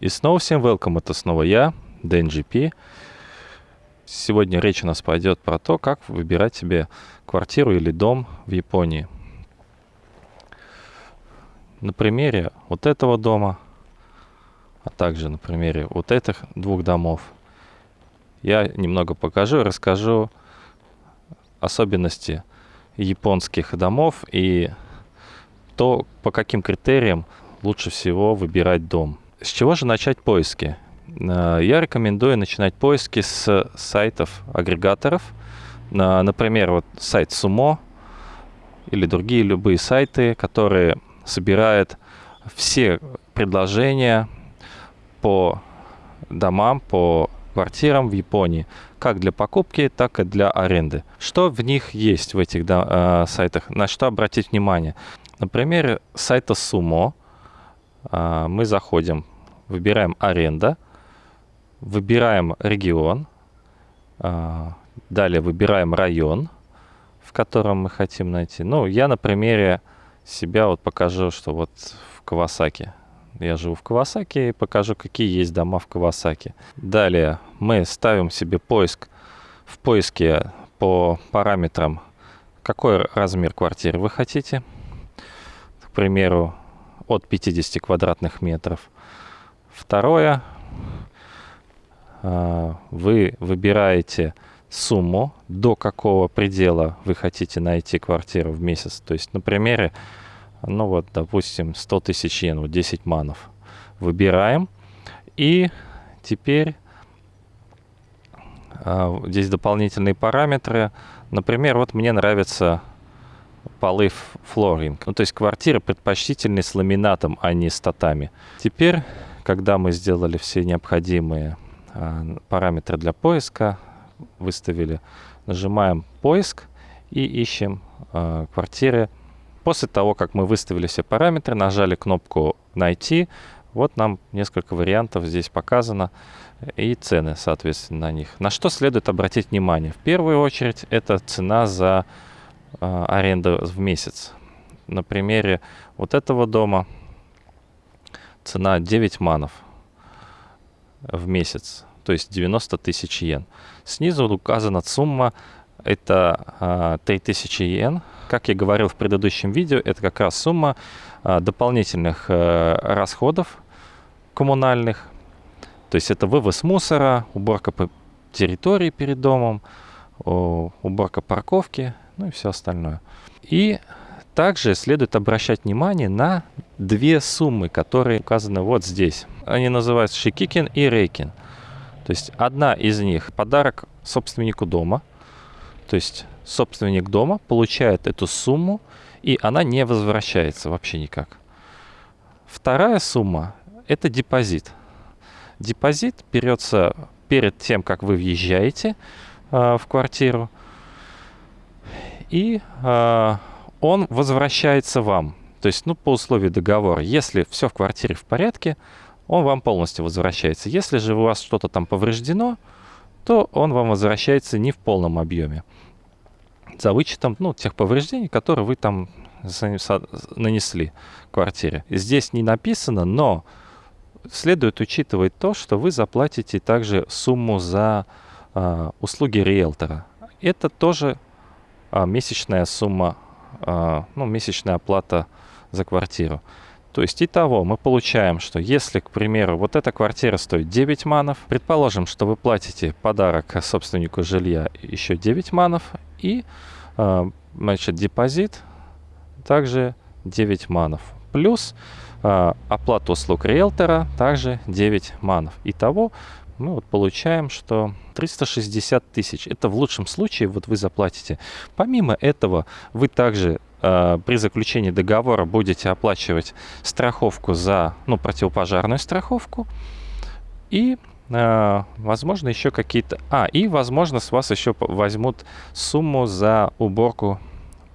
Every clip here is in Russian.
И снова всем welcome, это снова я, DNGP. Сегодня речь у нас пойдет про то, как выбирать себе квартиру или дом в Японии. На примере вот этого дома, а также на примере вот этих двух домов, я немного покажу и расскажу особенности японских домов и то, по каким критериям лучше всего выбирать дом. С чего же начать поиски? Э, я рекомендую начинать поиски с сайтов агрегаторов. Э, например, вот сайт Sumo или другие любые сайты, которые собирают все предложения по домам, по квартирам в Японии, как для покупки, так и для аренды. Что в них есть в этих э, сайтах, на что обратить внимание? Например, сайта Sumo мы заходим выбираем аренда, выбираем регион, а, далее выбираем район, в котором мы хотим найти. Ну, я на примере себя вот покажу, что вот в Кавасаки. Я живу в Кавасаки и покажу, какие есть дома в Кавасаки. Далее мы ставим себе поиск в поиске по параметрам, какой размер квартиры вы хотите. К примеру, от 50 квадратных метров. Второе, а, вы выбираете сумму, до какого предела вы хотите найти квартиру в месяц. То есть на примере, ну вот, допустим, 100 тысяч йен, вот 10 манов. Выбираем. И теперь а, здесь дополнительные параметры. Например, вот мне нравится полы флоринг. Ну, то есть квартира предпочтительны с ламинатом, а не с татами. Теперь когда мы сделали все необходимые а, параметры для поиска, выставили, нажимаем поиск и ищем а, квартиры. После того, как мы выставили все параметры, нажали кнопку «Найти», вот нам несколько вариантов здесь показано и цены, соответственно, на них. На что следует обратить внимание? В первую очередь, это цена за э, аренду в месяц. На примере вот этого дома цена 9 манов в месяц, то есть 90 тысяч йен. Снизу указана сумма, это а, 3000 йен. Как я говорил в предыдущем видео, это как раз сумма а, дополнительных а, расходов коммунальных. То есть это вывоз мусора, уборка по территории перед домом, уборка парковки, ну и все остальное. И также следует обращать внимание на две суммы, которые указаны вот здесь. Они называются Шикикин и Рейкин. То есть одна из них подарок собственнику дома. То есть собственник дома получает эту сумму, и она не возвращается вообще никак. Вторая сумма – это депозит. Депозит берется перед тем, как вы въезжаете э, в квартиру, и э, он возвращается вам. То есть, ну, по условию договора, если все в квартире в порядке, он вам полностью возвращается. Если же у вас что-то там повреждено, то он вам возвращается не в полном объеме. За вычетом ну, тех повреждений, которые вы там нанесли квартире. Здесь не написано, но следует учитывать то, что вы заплатите также сумму за э, услуги риэлтора. Это тоже э, месячная сумма а, ну, месячная оплата за квартиру. То есть, итого мы получаем, что если, к примеру, вот эта квартира стоит 9 манов, предположим, что вы платите подарок собственнику жилья еще 9 манов, и, а, значит, депозит также 9 манов. Плюс а, оплата услуг риэлтора также 9 манов. Итого мы вот получаем, что 360 тысяч. Это в лучшем случае вот вы заплатите. Помимо этого, вы также э, при заключении договора будете оплачивать страховку за, ну, противопожарную страховку и э, возможно, еще какие-то... А, и, возможно, с вас еще возьмут сумму за уборку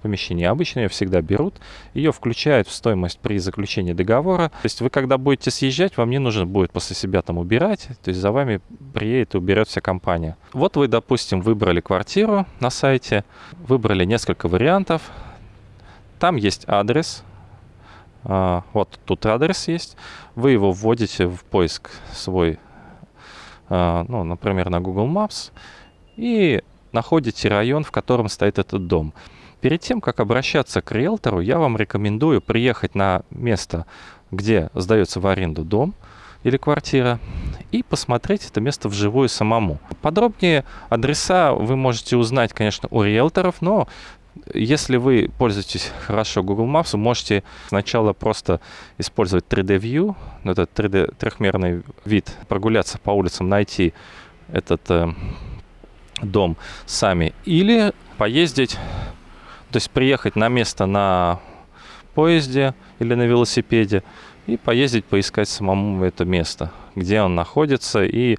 помещении. Обычно ее всегда берут, ее включают в стоимость при заключении договора. То есть вы когда будете съезжать, вам не нужно будет после себя там убирать, то есть за вами приедет и уберет вся компания. Вот вы, допустим, выбрали квартиру на сайте, выбрали несколько вариантов, там есть адрес, А, вот тут адрес есть. Вы его вводите в поиск свой, а, ну, например, на Google Maps, и находите район, в котором стоит этот дом. Перед тем, как обращаться к риэлтору, я вам рекомендую приехать на место, где сдается в аренду дом или квартира, и посмотреть это место вживую самому. Подробнее адреса вы можете узнать, конечно, у риэлторов, но если вы пользуетесь хорошо Google Maps, вы можете сначала просто использовать 3D View, этот 3D трехмерный вид, прогуляться по улицам, найти этот э, дом сами, или поездить, то есть приехать на место на поезде или на велосипеде и поездить, поискать самому это место, где он находится, и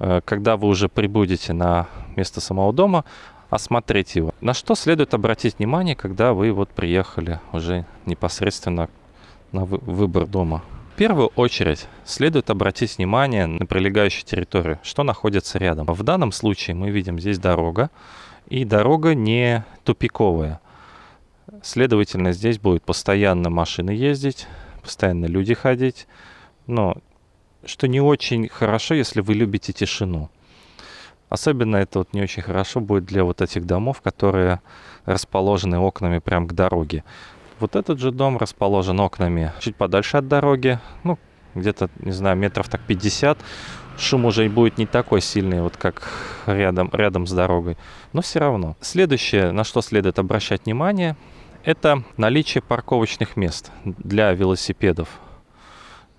э, когда вы уже прибудете на место самого дома, осмотреть его. На что следует обратить внимание, когда вы вот приехали уже непосредственно на выбор дома? В первую очередь следует обратить внимание на прилегающую территорию, что находится рядом. В данном случае мы видим здесь дорога, и дорога не тупиковая. Следовательно, здесь будет постоянно машины ездить, постоянно люди ходить. Но что не очень хорошо, если вы любите тишину. Особенно это вот не очень хорошо будет для вот этих домов, которые расположены окнами прямо к дороге. Вот этот же дом расположен окнами чуть подальше от дороги, ну, где-то, не знаю, метров так 50. Шум уже будет не такой сильный, вот как рядом, рядом с дорогой, но все равно. Следующее, на что следует обращать внимание, это наличие парковочных мест для велосипедов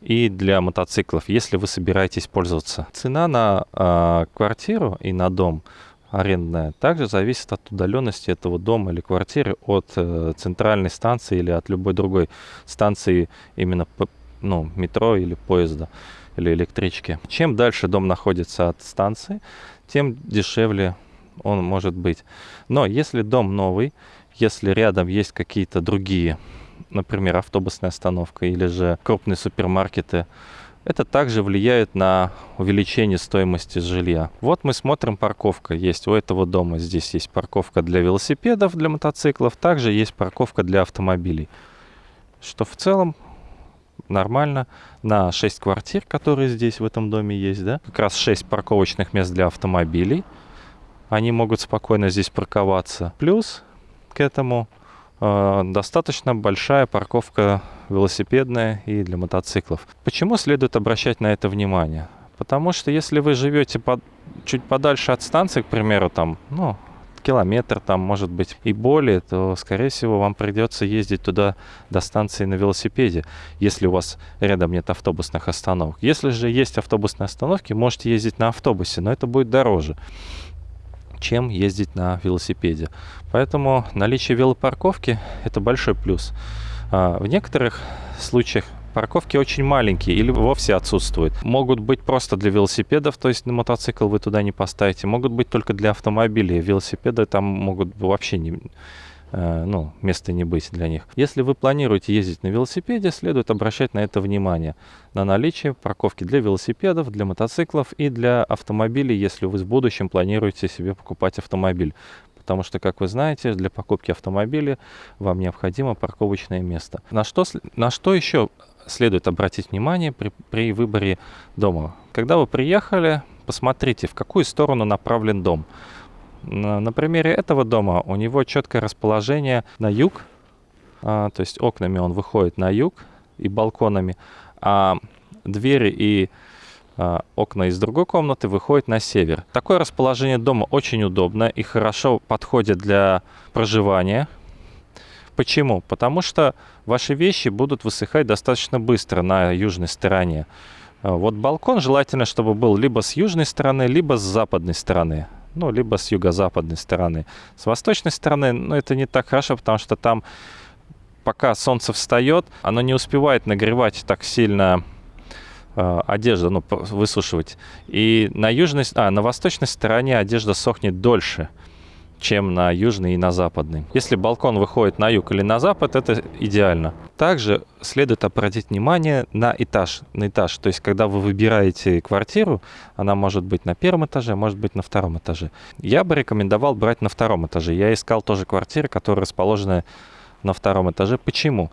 и для мотоциклов, если вы собираетесь пользоваться. Цена на э, квартиру и на дом арендная также зависит от удаленности этого дома или квартиры от э, центральной станции или от любой другой станции именно ну, метро или поезда или электрички. Чем дальше дом находится от станции, тем дешевле он может быть. Но если дом новый, если рядом есть какие-то другие например, автобусная остановка или же крупные супермаркеты, это также влияет на увеличение стоимости жилья. Вот мы смотрим, парковка есть у этого дома. Здесь есть парковка для велосипедов, для мотоциклов. Также есть парковка для автомобилей. Что в целом нормально. На 6 квартир, которые здесь в этом доме есть, да, как раз 6 парковочных мест для автомобилей. Они могут спокойно здесь парковаться. Плюс к этому Э, достаточно большая парковка велосипедная и для мотоциклов. Почему следует обращать на это внимание? Потому что если вы живете под, чуть подальше от станции, к примеру, там, ну, километр там, может быть, и более, то, скорее всего, вам придется ездить туда до станции на велосипеде, если у вас рядом нет автобусных остановок. Если же есть автобусные остановки, можете ездить на автобусе, но это будет дороже чем ездить на велосипеде. Поэтому наличие велопарковки – это большой плюс. А, в некоторых случаях парковки очень маленькие или вовсе отсутствуют. Могут быть просто для велосипедов, то есть на мотоцикл вы туда не поставите. Могут быть только для автомобилей. Велосипеды там могут вообще не, ну, места не быть для них. Если вы планируете ездить на велосипеде, следует обращать на это внимание. На наличие парковки для велосипедов, для мотоциклов и для автомобилей, если вы в будущем планируете себе покупать автомобиль. Потому что, как вы знаете, для покупки автомобиля вам необходимо парковочное место. На что, на что еще следует обратить внимание при, при выборе дома? Когда вы приехали, посмотрите, в какую сторону направлен дом. На, примере этого дома у него четкое расположение на юг, а, то есть окнами он выходит на юг и балконами, а двери и а, окна из другой комнаты выходят на север. Такое расположение дома очень удобно и хорошо подходит для проживания. Почему? Потому что ваши вещи будут высыхать достаточно быстро на южной стороне. А, вот балкон желательно, чтобы был либо с южной стороны, либо с западной стороны ну, либо с юго-западной стороны. С восточной стороны, ну, это не так хорошо, потому что там, пока солнце встает, оно не успевает нагревать так сильно э, одежду, ну, высушивать. И на южной, а, на восточной стороне одежда сохнет дольше чем на южный и на западный. Если балкон выходит на юг или на запад, это идеально. Также следует обратить внимание на этаж. На этаж. То есть, когда вы выбираете квартиру, она может быть на первом этаже, может быть на втором этаже. Я бы рекомендовал брать на втором этаже. Я искал тоже квартиры, которые расположены на втором этаже. Почему?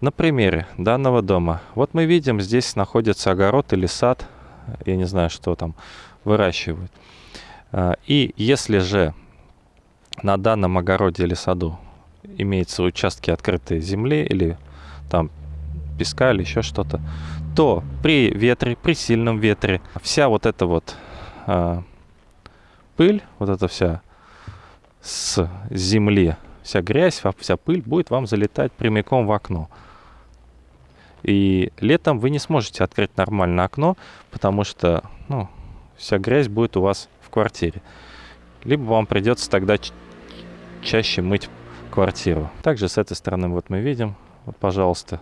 На примере данного дома. Вот мы видим, здесь находится огород или сад. Я не знаю, что там выращивают. А, и если же на данном огороде или саду имеются участки открытой земли или там песка или еще что-то, то при ветре, при сильном ветре, вся вот эта вот а, пыль, вот эта вся с земли, вся грязь, вся пыль будет вам залетать прямиком в окно. И летом вы не сможете открыть нормально окно, потому что ну, вся грязь будет у вас в квартире. Либо вам придется тогда чаще мыть квартиру. Также с этой стороны вот мы видим, вот, пожалуйста,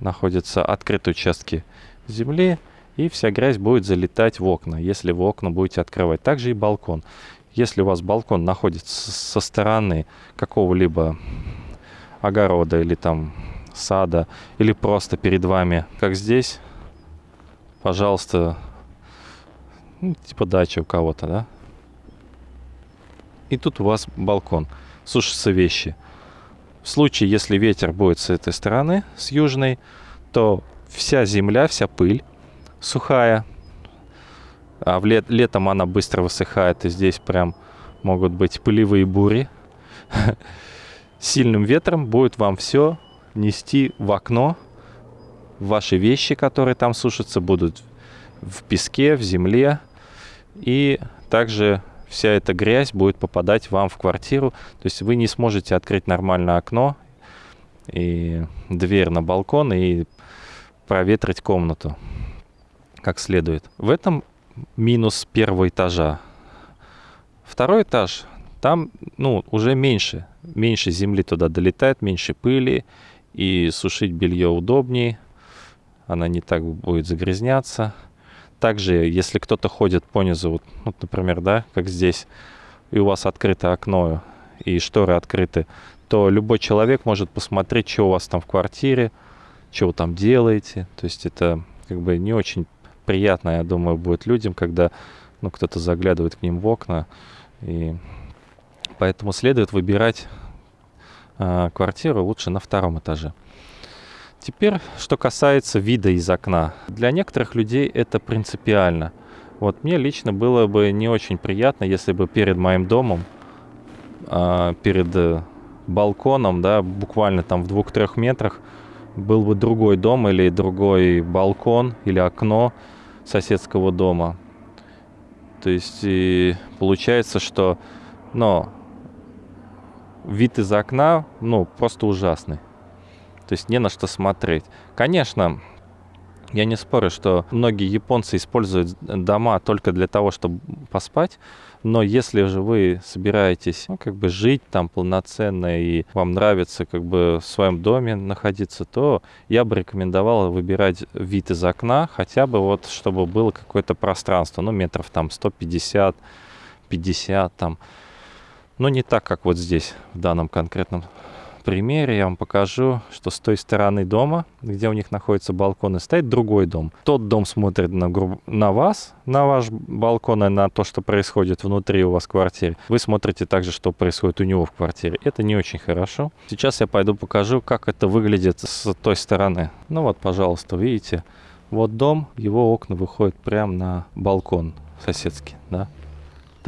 находятся открытые участки земли, и вся грязь будет залетать в окна, если вы окна будете открывать. Также и балкон. Если у вас балкон находится со стороны какого-либо огорода или там сада, или просто перед вами, как здесь, пожалуйста, ну, типа дача у кого-то, да? И тут у вас балкон, сушатся вещи. В случае, если ветер будет с этой стороны, с южной, то вся земля, вся пыль сухая, а в лет, летом она быстро высыхает, и здесь прям могут быть пылевые бури. Сильным ветром будет вам все нести в окно. Ваши вещи, которые там сушатся, будут в песке, в земле. И также вся эта грязь будет попадать вам в квартиру. То есть вы не сможете открыть нормально окно и дверь на балкон и проветрить комнату как следует. В этом минус первого этажа. Второй этаж, там ну, уже меньше. Меньше земли туда долетает, меньше пыли. И сушить белье удобнее. Она не так будет загрязняться. Также, если кто-то ходит по низу, вот, вот, например, да, как здесь, и у вас открыто окно, и шторы открыты, то любой человек может посмотреть, что у вас там в квартире, что вы там делаете. То есть это как бы не очень приятно, я думаю, будет людям, когда ну, кто-то заглядывает к ним в окна. И поэтому следует выбирать э, квартиру лучше на втором этаже. Теперь, что касается вида из окна. Для некоторых людей это принципиально. Вот мне лично было бы не очень приятно, если бы перед моим домом, э, перед э, балконом, да, буквально там в двух-трех метрах, был бы другой дом или другой балкон или окно соседского дома. То есть и получается, что но вид из окна, ну, просто ужасный. То есть не на что смотреть. Конечно, я не спорю, что многие японцы используют дома только для того, чтобы поспать, но если же вы собираетесь ну, как бы жить там полноценно и вам нравится как бы в своем доме находиться, то я бы рекомендовал выбирать вид из окна, хотя бы вот чтобы было какое-то пространство, ну метров там 150, 50 там. Но не так, как вот здесь, в данном конкретном примере я вам покажу, что с той стороны дома, где у них находится балкон, стоит другой дом. Тот дом смотрит на, на вас, на ваш балкон и на то, что происходит внутри у вас в квартире. Вы смотрите также, что происходит у него в квартире. Это не очень хорошо. Сейчас я пойду покажу, как это выглядит с той стороны. Ну вот, пожалуйста, видите, вот дом, его окна выходят прямо на балкон соседский, да.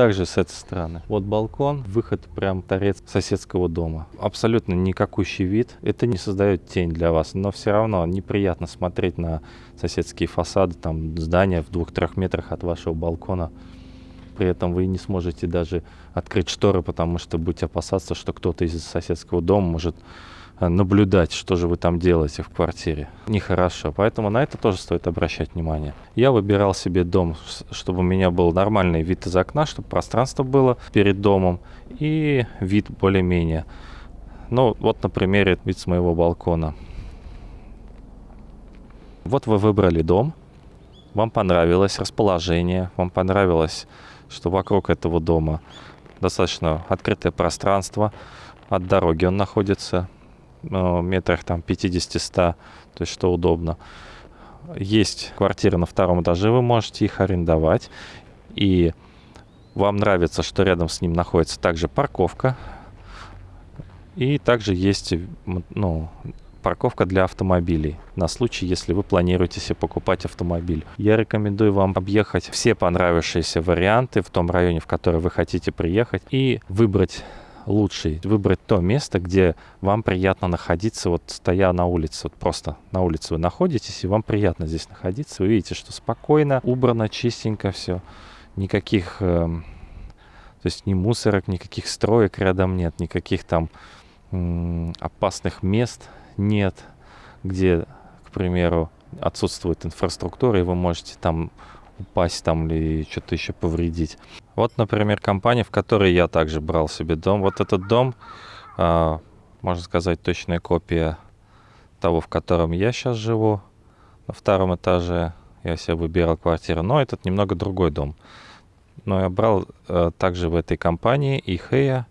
Также с этой стороны. Вот балкон, выход прям торец соседского дома. Абсолютно никакущий вид. Это не создает тень для вас, но все равно неприятно смотреть на соседские фасады, там здания в двух-трех метрах от вашего балкона. При этом вы не сможете даже открыть шторы, потому что будете опасаться, что кто-то из соседского дома может наблюдать, что же вы там делаете в квартире. Нехорошо, поэтому на это тоже стоит обращать внимание. Я выбирал себе дом, чтобы у меня был нормальный вид из окна, чтобы пространство было перед домом и вид более-менее. Ну, вот на примере вид с моего балкона. Вот вы выбрали дом, вам понравилось расположение, вам понравилось, что вокруг этого дома достаточно открытое пространство, от дороги он находится, метрах там 50-100, то есть что удобно. Есть квартиры на втором этаже, вы можете их арендовать. И вам нравится, что рядом с ним находится также парковка. И также есть ну, парковка для автомобилей на случай, если вы планируете себе покупать автомобиль. Я рекомендую вам объехать все понравившиеся варианты в том районе, в который вы хотите приехать, и выбрать лучший, выбрать то место, где вам приятно находиться, вот стоя на улице, вот просто на улице вы находитесь, и вам приятно здесь находиться, вы видите, что спокойно, убрано, чистенько все, никаких, э, то есть ни мусорок, никаких строек рядом нет, никаких там опасных мест нет, где, к примеру, отсутствует инфраструктура, и вы можете там упасть там или что-то еще повредить. Вот, например, компания, в которой я также брал себе дом. Вот этот дом, а, можно сказать, точная копия того, в котором я сейчас живу. На втором этаже я себе выбирал квартиру, но этот немного другой дом. Но я брал а, также в этой компании Ихея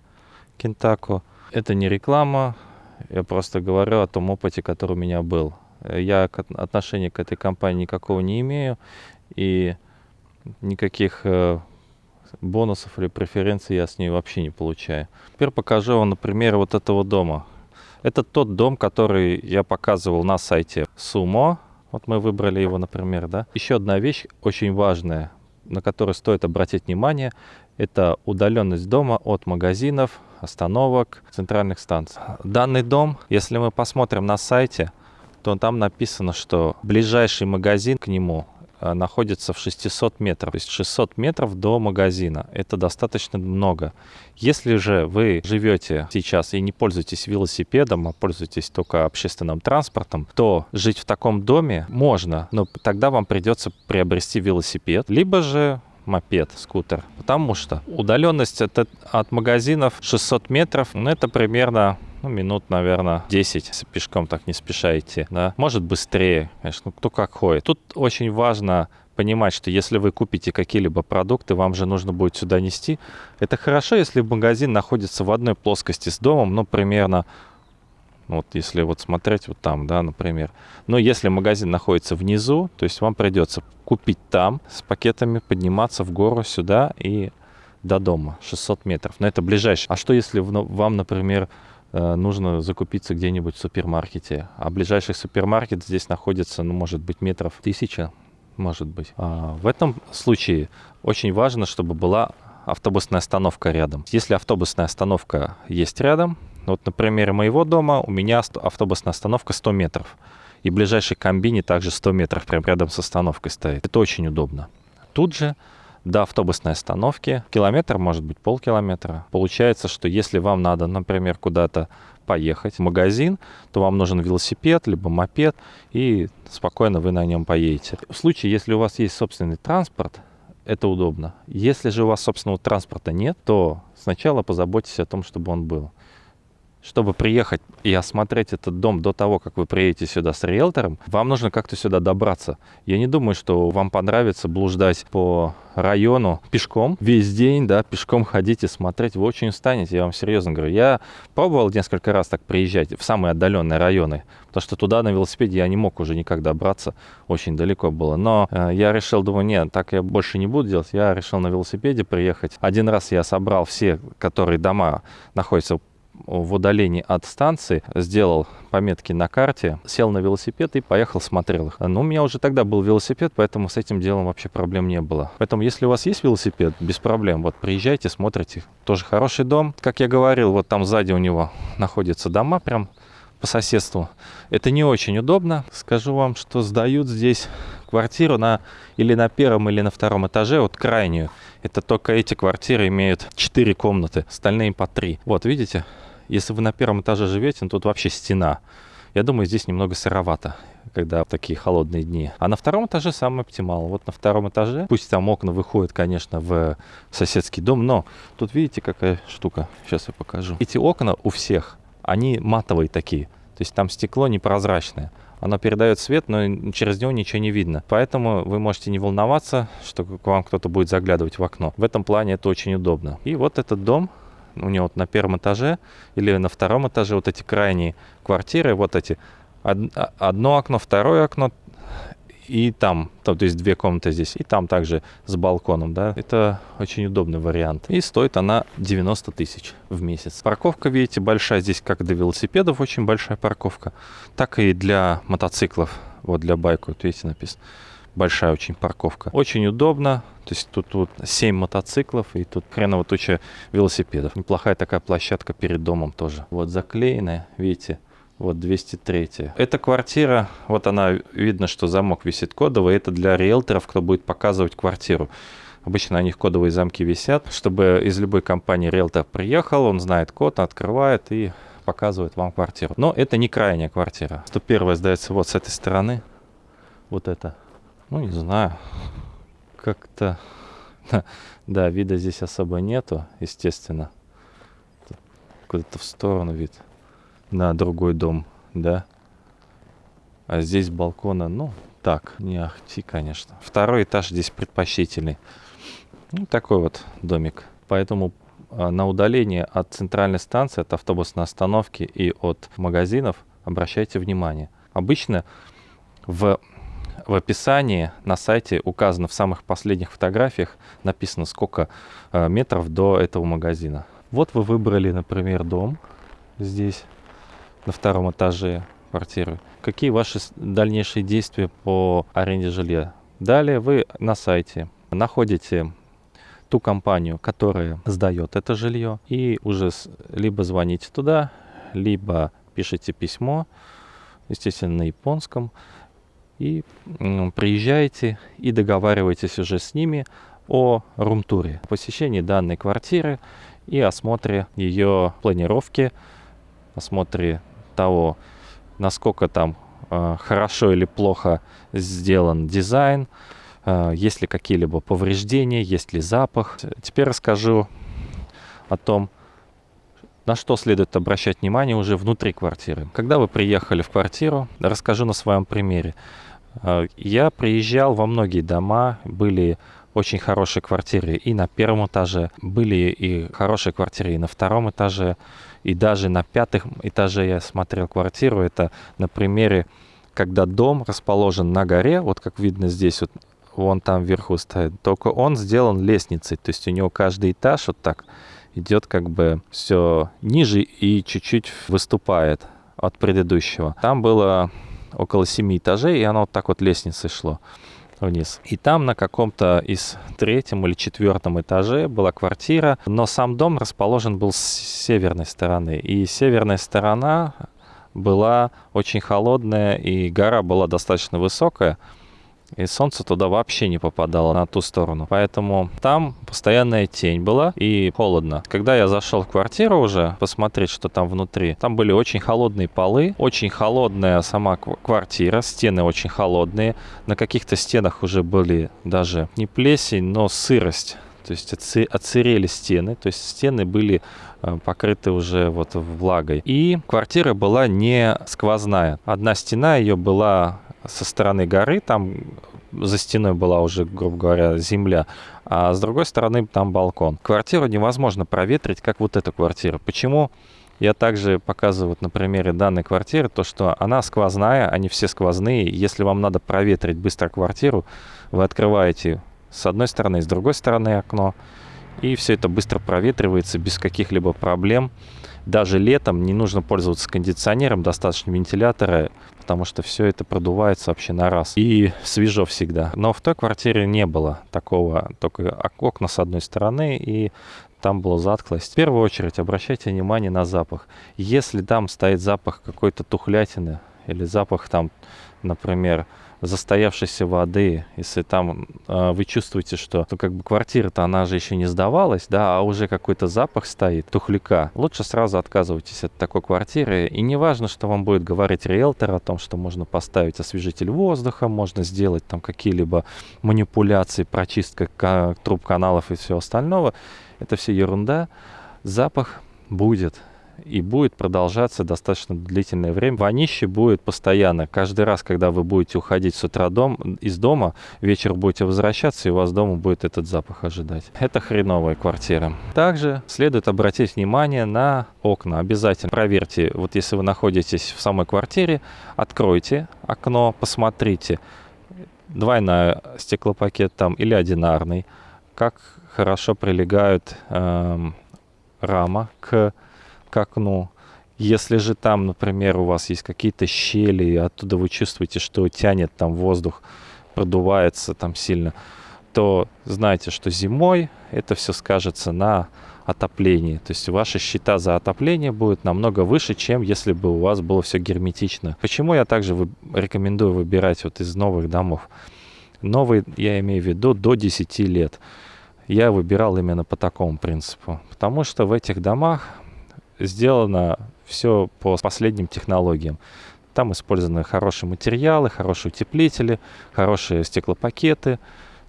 Кентаку. Это не реклама, я просто говорю о том опыте, который у меня был. Я отношения к этой компании никакого не имею и никаких э, бонусов или преференций я с ней вообще не получаю. Теперь покажу вам, например, вот этого дома. Это тот дом, который я показывал на сайте Sumo. Вот мы выбрали его, например, да. Еще одна вещь очень важная, на которую стоит обратить внимание, это удаленность дома от магазинов, остановок, центральных станций. Данный дом, если мы посмотрим на сайте, то там написано, что ближайший магазин к нему находится в 600 метров. То есть 600 метров до магазина. Это достаточно много. Если же вы живете сейчас и не пользуетесь велосипедом, а пользуетесь только общественным транспортом, то жить в таком доме можно, но тогда вам придется приобрести велосипед, либо же мопед, скутер. Потому что удаленность от, от магазинов 600 метров, ну, это примерно ну, минут, наверное, 10, если пешком так не спешаете, да. Может быстрее, конечно, ну, кто как ходит. Тут очень важно понимать, что если вы купите какие-либо продукты, вам же нужно будет сюда нести. Это хорошо, если магазин находится в одной плоскости с домом, ну, примерно вот если вот смотреть вот там, да, например. Но если магазин находится внизу, то есть вам придется купить там с пакетами, подниматься в гору сюда и до дома 600 метров. Но это ближайшее. А что если вам, например, нужно закупиться где-нибудь в супермаркете. А ближайший супермаркет здесь находится, ну, может быть, метров тысяча, может быть. А в этом случае очень важно, чтобы была автобусная остановка рядом. Если автобусная остановка есть рядом, вот на примере моего дома у меня автобусная остановка 100 метров. И ближайший комбини также 100 метров прямо рядом с остановкой стоит. Это очень удобно. Тут же до автобусной остановки. Километр, может быть, полкилометра. Получается, что если вам надо, например, куда-то поехать в магазин, то вам нужен велосипед, либо мопед, и спокойно вы на нем поедете. В случае, если у вас есть собственный транспорт, это удобно. Если же у вас собственного транспорта нет, то сначала позаботьтесь о том, чтобы он был чтобы приехать и осмотреть этот дом до того, как вы приедете сюда с риэлтором, вам нужно как-то сюда добраться. Я не думаю, что вам понравится блуждать по району пешком весь день, да, пешком ходить и смотреть. Вы очень устанете, я вам серьезно говорю. Я пробовал несколько раз так приезжать в самые отдаленные районы, потому что туда на велосипеде я не мог уже никак добраться, очень далеко было. Но э, я решил, думаю, нет, так я больше не буду делать. Я решил на велосипеде приехать. Один раз я собрал все, которые дома находятся в удалении от станции, сделал пометки на карте, сел на велосипед и поехал, смотрел их. Но у меня уже тогда был велосипед, поэтому с этим делом вообще проблем не было. Поэтому, если у вас есть велосипед, без проблем, вот приезжайте, смотрите. Тоже хороший дом. Как я говорил, вот там сзади у него находятся дома прям по соседству. Это не очень удобно. Скажу вам, что сдают здесь квартиру на или на первом, или на втором этаже, вот крайнюю. Это только эти квартиры имеют 4 комнаты, остальные по 3. Вот, видите? Если вы на первом этаже живете, ну, тут вообще стена. Я думаю, здесь немного сыровато, когда такие холодные дни. А на втором этаже самый оптимал. Вот на втором этаже, пусть там окна выходят, конечно, в соседский дом, но тут видите, какая штука. Сейчас я покажу. Эти окна у всех, они матовые такие. То есть там стекло непрозрачное. Оно передает свет, но через него ничего не видно. Поэтому вы можете не волноваться, что к вам кто-то будет заглядывать в окно. В этом плане это очень удобно. И вот этот дом у него вот на первом этаже или на втором этаже вот эти крайние квартиры, вот эти, одно окно, второе окно, и там, то, то есть две комнаты здесь, и там также с балконом, да. Это очень удобный вариант. И стоит она 90 тысяч в месяц. Парковка, видите, большая здесь, как для велосипедов, очень большая парковка, так и для мотоциклов. Вот для байка, вот видите, написано. Большая очень парковка. Очень удобно. То есть тут, тут 7 мотоциклов и тут хреново туча велосипедов. Неплохая такая площадка перед домом тоже. Вот заклеенная, видите, вот 203. Эта квартира, вот она, видно, что замок висит кодовый. Это для риэлторов, кто будет показывать квартиру. Обычно на них кодовые замки висят, чтобы из любой компании риэлтор приехал, он знает код, открывает и показывает вам квартиру. Но это не крайняя квартира. 101 сдается вот с этой стороны. Вот это. Ну, не знаю. Как-то... Да, вида здесь особо нету, естественно. Куда-то в сторону вид. На другой дом, да. А здесь балкона, ну, так, не ахти, конечно. Второй этаж здесь предпочтительный. Ну, такой вот домик. Поэтому а, на удаление от центральной станции, от автобусной остановки и от магазинов обращайте внимание. Обычно в в описании на сайте указано в самых последних фотографиях, написано сколько э, метров до этого магазина. Вот вы выбрали, например, дом здесь, на втором этаже квартиры. Какие ваши дальнейшие действия по аренде жилья? Далее вы на сайте находите ту компанию, которая сдает это жилье, и уже либо звоните туда, либо пишите письмо, естественно, на японском, и приезжаете и договариваетесь уже с ними о румтуре, посещении данной квартиры и осмотре ее планировки, осмотре того, насколько там э, хорошо или плохо сделан дизайн, э, есть ли какие-либо повреждения, есть ли запах. Теперь расскажу о том, на что следует обращать внимание уже внутри квартиры. Когда вы приехали в квартиру, расскажу на своем примере. Э, я приезжал во многие дома, были очень хорошие квартиры и на первом этаже, были и хорошие квартиры и на втором этаже, и даже на пятом этаже я смотрел квартиру. Это на примере, когда дом расположен на горе, вот как видно здесь, вот вон там вверху стоит, только он сделан лестницей, то есть у него каждый этаж вот так идет как бы все ниже и чуть-чуть выступает от предыдущего. Там было около семи этажей, и оно вот так вот лестницей шло вниз. И там на каком-то из третьем или четвертом этаже была квартира, но сам дом расположен был с северной стороны. И северная сторона была очень холодная, и гора была достаточно высокая и солнце туда вообще не попадало на ту сторону. Поэтому там постоянная тень была и холодно. Когда я зашел в квартиру уже посмотреть, что там внутри, там были очень холодные полы, очень холодная сама квартира, стены очень холодные. На каких-то стенах уже были даже не плесень, но сырость. То есть отсырели стены, то есть стены были э, покрыты уже вот влагой. И квартира была не сквозная. Одна стена ее была со стороны горы, там за стеной была уже, грубо говоря, земля, а с другой стороны там балкон. Квартиру невозможно проветрить, как вот эта квартира. Почему? Я также показываю вот на примере данной квартиры, то что она сквозная, они все сквозные. Если вам надо проветрить быстро квартиру, вы открываете с одной стороны, с другой стороны окно, и все это быстро проветривается без каких-либо проблем. Даже летом не нужно пользоваться кондиционером, достаточно вентилятора, потому что все это продувается вообще на раз. И свежо всегда. Но в той квартире не было такого, только окна с одной стороны и там была затклость. В первую очередь обращайте внимание на запах. Если там стоит запах какой-то тухлятины или запах там, например, застоявшейся воды, если там э, вы чувствуете, что ну, как бы квартира-то она же еще не сдавалась, да, а уже какой-то запах стоит, тухляка, лучше сразу отказывайтесь от такой квартиры. И не важно, что вам будет говорить риэлтор о том, что можно поставить освежитель воздуха, можно сделать там какие-либо манипуляции, прочистка труб каналов и все остального. Это все ерунда. Запах будет и будет продолжаться достаточно длительное время. Вонище будет постоянно. Каждый раз, когда вы будете уходить с утра дом, из дома, вечер будете возвращаться, и у вас дома будет этот запах ожидать. Это хреновая квартира. Также следует обратить внимание на окна. Обязательно проверьте, вот если вы находитесь в самой квартире, откройте окно, посмотрите, двойная стеклопакет там или одинарный, как хорошо прилегают э, рама к, к окну. Если же там, например, у вас есть какие-то щели, и оттуда вы чувствуете, что тянет там воздух, продувается там сильно, то знайте, что зимой это все скажется на отоплении. То есть ваша счета за отопление будет намного выше, чем если бы у вас было все герметично. Почему я также рекомендую выбирать вот из новых домов? Новый, я имею в виду, до 10 лет. Я выбирал именно по такому принципу. Потому что в этих домах сделано все по последним технологиям. Там использованы хорошие материалы, хорошие утеплители, хорошие стеклопакеты,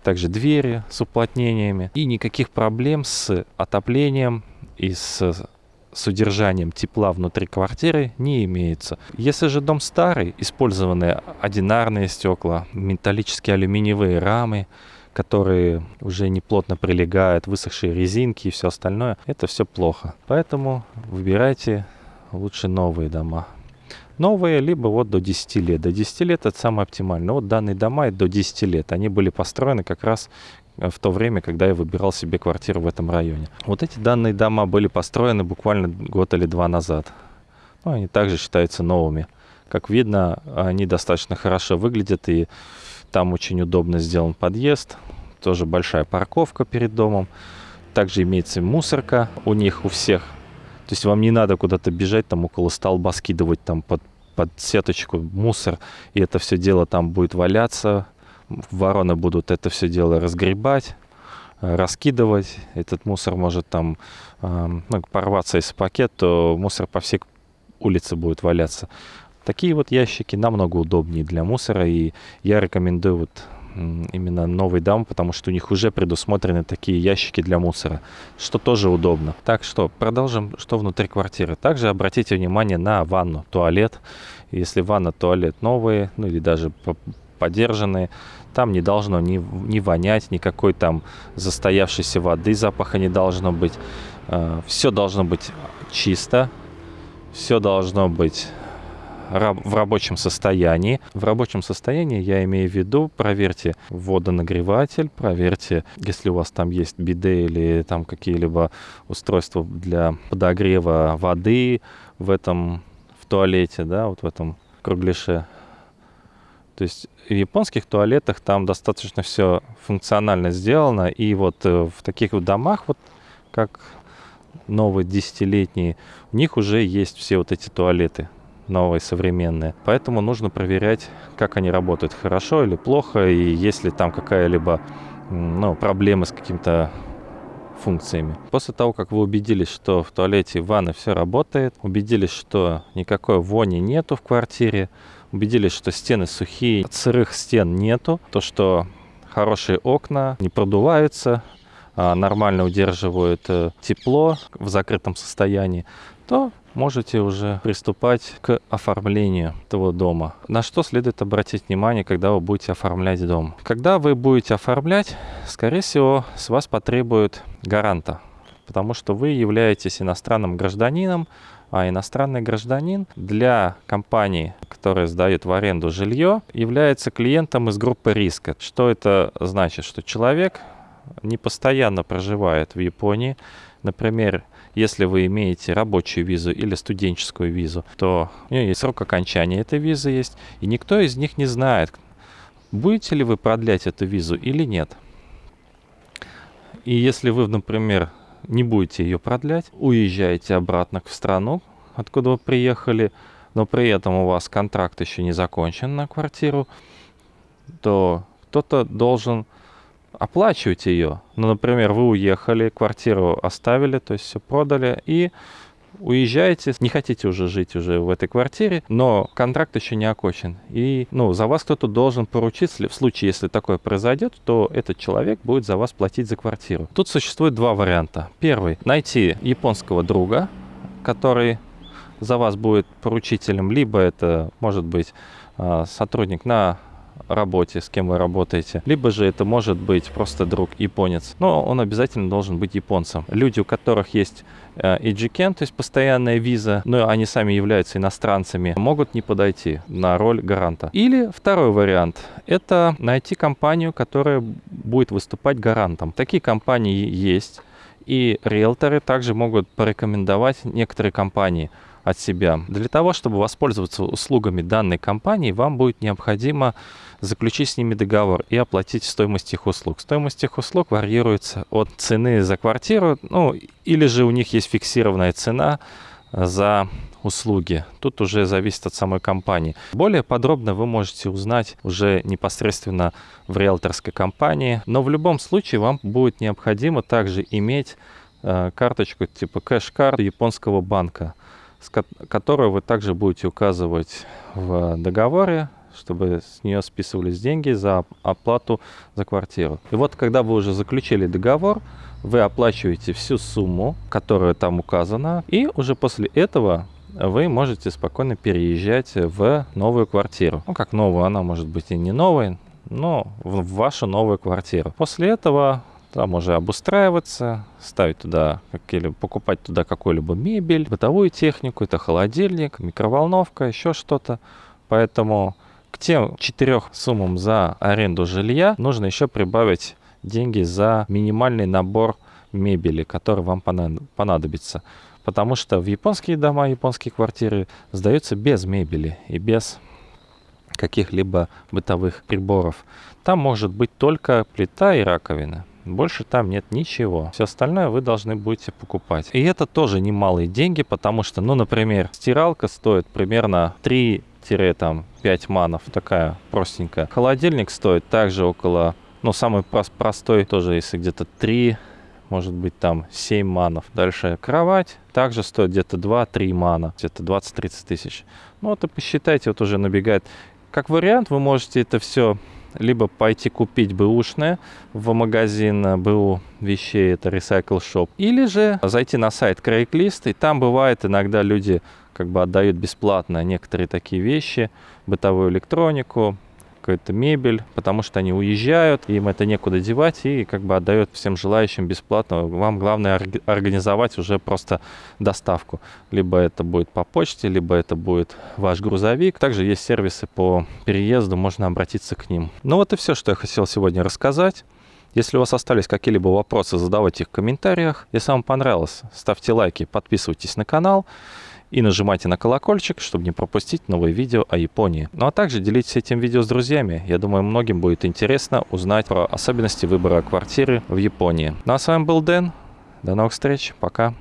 также двери с уплотнениями. И никаких проблем с отоплением и с с удержанием тепла внутри квартиры не имеется. Если же дом старый, использованы одинарные стекла, металлические алюминиевые рамы, которые уже не плотно прилегают, высохшие резинки и все остальное, это все плохо. Поэтому выбирайте лучше новые дома. Новые, либо вот до 10 лет. До 10 лет это самое оптимальное. Вот данные дома до 10 лет. Они были построены как раз э, в то время, когда я выбирал себе квартиру в этом районе. Вот эти данные дома были построены буквально год или два назад. Ну, они также считаются новыми. Как видно, они достаточно хорошо выглядят, и там очень удобно сделан подъезд. Тоже большая парковка перед домом. Также имеется мусорка у них, у всех. То есть вам не надо куда-то бежать, там около столба скидывать там под, под сеточку мусор, и это все дело там будет валяться. Вороны будут это все дело разгребать, раскидывать. Этот мусор может там э, ну, порваться из пакет, то мусор по всей улице будет валяться. Такие вот ящики намного удобнее для мусора, и я рекомендую вот именно новый дом, потому что у них уже предусмотрены такие ящики для мусора, что тоже удобно. Так что продолжим, что внутри квартиры. Также обратите внимание на ванну, туалет. Если ванна, туалет новые, ну или даже подержанные, там не должно ни, ни вонять, никакой там застоявшейся воды, запаха не должно быть. А, все должно быть чисто, все должно быть в рабочем состоянии. В рабочем состоянии я имею в виду, проверьте водонагреватель, проверьте, если у вас там есть биде или там какие-либо устройства для подогрева воды в этом, в туалете, да, вот в этом кругляше. То есть в японских туалетах там достаточно все функционально сделано, и вот э, в таких вот домах, вот как новые десятилетние, у них уже есть все вот эти туалеты новые, современные. Поэтому нужно проверять, как они работают, хорошо или плохо, и есть ли там какая-либо ну, проблема с каким-то функциями. После того, как вы убедились, что в туалете в ванной все работает, убедились, что никакой вони нету в квартире, убедились, что стены сухие, сырых стен нету, то, что хорошие окна не продуваются, а нормально удерживают э, тепло в закрытом состоянии, то можете уже приступать к оформлению этого дома. На что следует обратить внимание, когда вы будете оформлять дом? Когда вы будете оформлять, скорее всего, с вас потребуют гаранта, потому что вы являетесь иностранным гражданином, а иностранный гражданин для компании, которая сдает в аренду жилье, является клиентом из группы риска. Что это значит? Что человек не постоянно проживает в Японии, Например, если вы имеете рабочую визу или студенческую визу, то у нее есть срок окончания этой визы есть, и никто из них не знает, будете ли вы продлять эту визу или нет. И если вы, например, не будете ее продлять, уезжаете обратно в страну, откуда вы приехали, но при этом у вас контракт еще не закончен на квартиру, то кто-то должен оплачивать ее. Ну, например, вы уехали, квартиру оставили, то есть все продали, и уезжаете, не хотите уже жить уже в этой квартире, но контракт еще не окончен. И ну, за вас кто-то должен поручиться. В случае, если такое произойдет, то этот человек будет за вас платить за квартиру. Тут существует два варианта. Первый – найти японского друга, который за вас будет поручителем, либо это может быть а, сотрудник на работе, с кем вы работаете. Либо же это может быть просто друг японец. Но он обязательно должен быть японцем. Люди, у которых есть EGCAN, то есть постоянная виза, но они сами являются иностранцами, могут не подойти на роль гаранта. Или второй вариант – это найти компанию, которая будет выступать гарантом. Такие компании есть, и риэлторы также могут порекомендовать некоторые компании от себя. Для того, чтобы воспользоваться услугами данной компании, вам будет необходимо заключить с ними договор и оплатить стоимость их услуг. Стоимость их услуг варьируется от цены за квартиру, ну, или же у них есть фиксированная цена за услуги. Тут уже зависит от самой компании. Более подробно вы можете узнать уже непосредственно в риэлторской компании. Но в любом случае вам будет необходимо также иметь э, карточку типа кэш-карт японского банка, которую вы также будете указывать в договоре чтобы с нее списывались деньги за оплату за квартиру. И вот когда вы уже заключили договор, вы оплачиваете всю сумму, которая там указана, и уже после этого вы можете спокойно переезжать в новую квартиру. Ну, как новую, она может быть и не новой, но в вашу новую квартиру. После этого там уже обустраиваться, ставить туда какие-либо, покупать туда какую-либо мебель, бытовую технику, это холодильник, микроволновка, еще что-то. Поэтому к тем четырех суммам за аренду жилья нужно еще прибавить деньги за минимальный набор мебели, который вам понадобится. Потому что в японские дома, японские квартиры сдаются без мебели и без каких-либо бытовых приборов. Там может быть только плита и раковина. Больше там нет ничего. Все остальное вы должны будете покупать. И это тоже немалые деньги, потому что, ну, например, стиралка стоит примерно 3 5 манов, такая простенькая. Холодильник стоит также около, ну, самый простой тоже, если где-то 3, может быть там 7 манов. Дальше кровать также стоит где-то 2-3 мана, где-то 20-30 тысяч. Ну, вот и посчитайте, вот уже набегает. Как вариант, вы можете это все либо пойти купить бэушное в магазин БУ вещей, это Recycle Shop, или же зайти на сайт Craigslist, и там бывает иногда люди как бы отдают бесплатно некоторые такие вещи, бытовую электронику, какую-то мебель, потому что они уезжают, им это некуда девать, и как бы отдают всем желающим бесплатно. Вам главное организовать уже просто доставку. Либо это будет по почте, либо это будет ваш грузовик. Также есть сервисы по переезду, можно обратиться к ним. Ну вот и все, что я хотел сегодня рассказать. Если у вас остались какие-либо вопросы, задавайте их в комментариях. Если вам понравилось, ставьте лайки, подписывайтесь на канал и нажимайте на колокольчик, чтобы не пропустить новые видео о Японии. Ну а также делитесь этим видео с друзьями. Я думаю, многим будет интересно узнать про особенности выбора квартиры в Японии. Ну а с вами был Дэн. До новых встреч. Пока.